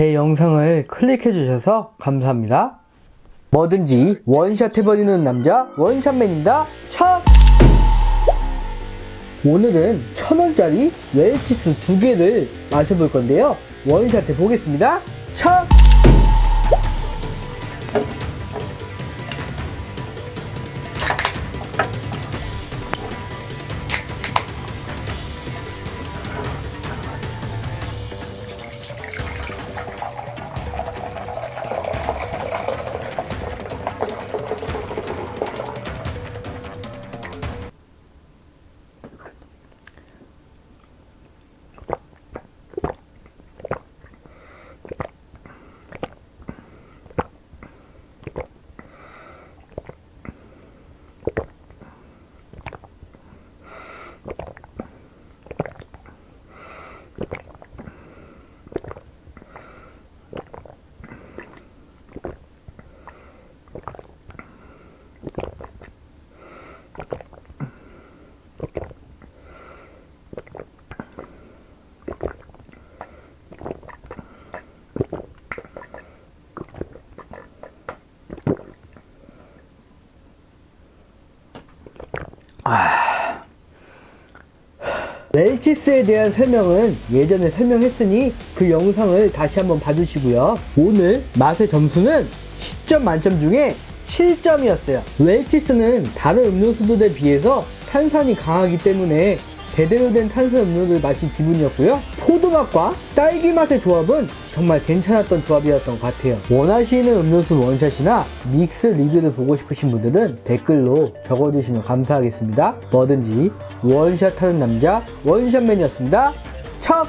제 영상을 클릭해 주셔서 감사합니다. 뭐든지 원샷 해버리는 남자 원샷맨입니다. 척! 오늘은 천원짜리 웰치스 두 개를 마셔볼 건데요. 원샷 해보겠습니다. 척! 웰치스에 대한 설명은 예전에 설명했으니 그 영상을 다시 한번 봐주시고요. 오늘 맛의 점수는 10점 만점 중에 7점이었어요. 웰치스는 다른 음료수들에 비해서 탄산이 강하기 때문에 제대로 된 탄산 음료를 마신 기분이었고요. 포도맛과 딸기 맛의 조합은 정말 괜찮았던 조합이었던 것 같아요. 원하시는 음료수 원샷이나 믹스 리뷰를 보고 싶으신 분들은 댓글로 적어주시면 감사하겠습니다. 뭐든지 원샷 하는 남자 원샷맨이었습니다. 척!